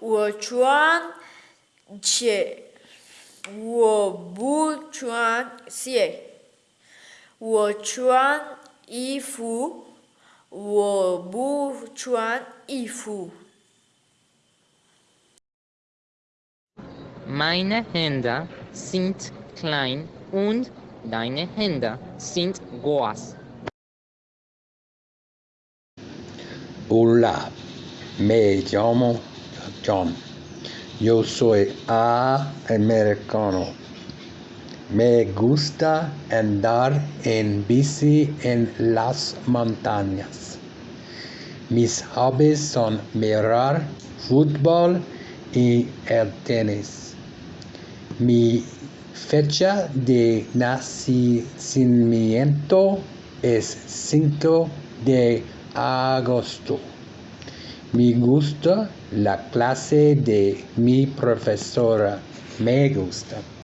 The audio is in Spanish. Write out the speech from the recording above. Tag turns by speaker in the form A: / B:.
A: 我穿鞋，我不穿鞋。我穿衣服，我不穿衣服。
B: Meine Hände sind klein und deine Hände sind groß.
C: Hola, me llamo John. Yo soy americano. Me gusta andar en bici en las montañas. Mis hobbies son mirar fútbol y el tenis. Mi fecha de nacimiento es 5 de agosto. Me gusta la clase de mi profesora. Me gusta.